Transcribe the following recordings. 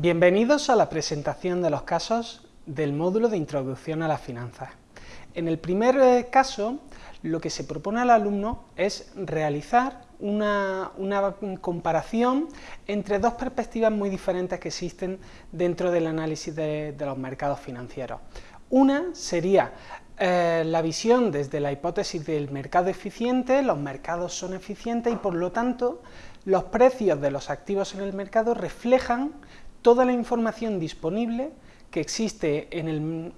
Bienvenidos a la presentación de los casos del módulo de Introducción a las Finanzas. En el primer eh, caso, lo que se propone al alumno es realizar una, comparación entre dos perspectivas muy diferentes que existen dentro del análisis de, los mercados financieros. Una sería eh, la visión desde la hipótesis del mercado eficiente, los mercados son eficientes y por lo tanto los precios de los activos en el mercado reflejan toda la información disponible que existe en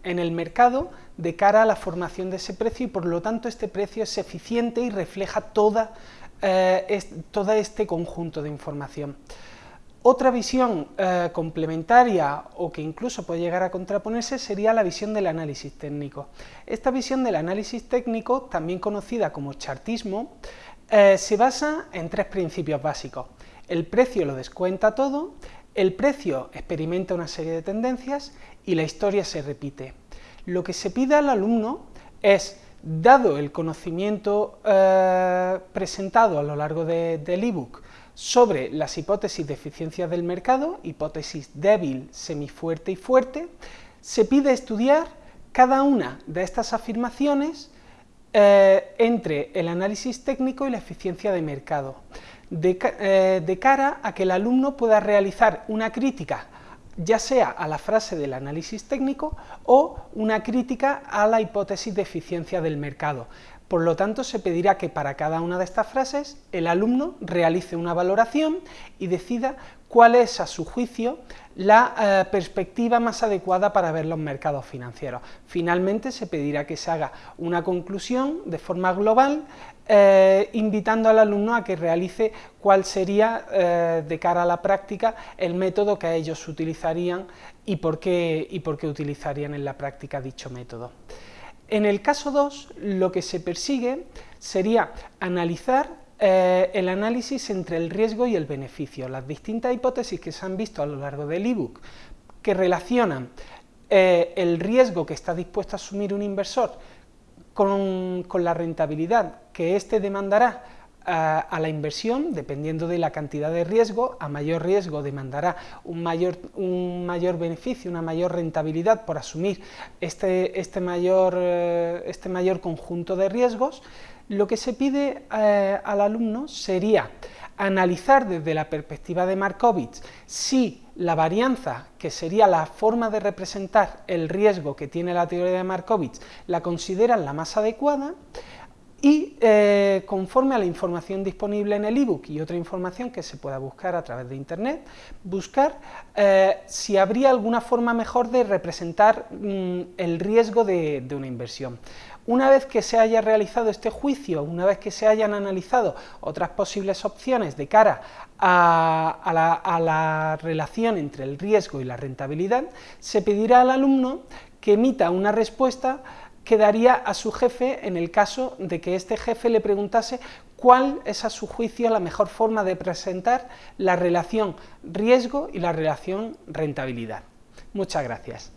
el, mercado de cara a la formación de ese precio y por lo tanto este precio es eficiente y refleja toda, eh, todo este conjunto de información. Otra visión eh, complementaria o que incluso puede llegar a contraponerse sería la visión del análisis técnico. Esta visión del análisis técnico, también conocida como chartismo, eh, se basa en tres principios básicos. El precio lo descuenta todo, el precio experimenta una serie de tendencias y la historia se repite. Lo que se pide al alumno es, dado el conocimiento eh, presentado a lo largo del ebook sobre las hipótesis de eficiencia del mercado, hipótesis débil, semifuerte y fuerte, se pide estudiar cada una de estas afirmaciones eh, entre el análisis técnico y la eficiencia de mercado. Eh, de, cara a que el alumno pueda realizar una crítica ya sea a la frase del análisis técnico o una crítica a la hipótesis de eficiencia del mercado. Por lo tanto, se pedirá que para cada una de estas frases el alumno realice una valoración y decida cuál es, a su juicio, la eh, perspectiva más adecuada para ver los mercados financieros. Finalmente, se pedirá que se haga una conclusión de forma global, eh, invitando al alumno a que realice cuál sería, eh, de cara a la práctica, el método que ellos utilizarían y por qué, y por qué utilizarían en la práctica dicho método. En el caso 2, lo que se persigue sería analizar eh, el análisis entre el riesgo y el beneficio, las distintas hipótesis que se han visto a lo largo del ebook que relacionan eh, el riesgo que está dispuesto a asumir un inversor con, con la rentabilidad que éste demandará a, la inversión, dependiendo de la cantidad de riesgo, a mayor riesgo demandará un mayor, un mayor beneficio, una mayor rentabilidad por asumir este, este, mayor, eh, este mayor conjunto de riesgos, lo que se pide eh, al alumno sería analizar desde la perspectiva de Markovits si la varianza, que sería la forma de representar el riesgo que tiene la teoría de Markovits, la consideran la más adecuada, y eh, conforme a la información disponible en el ebook y otra información que se pueda buscar a través de internet, buscar eh, si habría alguna forma mejor de representar mm, el riesgo de, una inversión. Una vez que se haya realizado este juicio, una vez que se hayan analizado otras posibles opciones de cara a la relación entre el riesgo y la rentabilidad, se pedirá al alumno que emita una respuesta quedaría a su jefe en el caso de que este jefe le preguntase cuál es a su juicio la mejor forma de presentar la relación riesgo y la relación rentabilidad. Muchas gracias.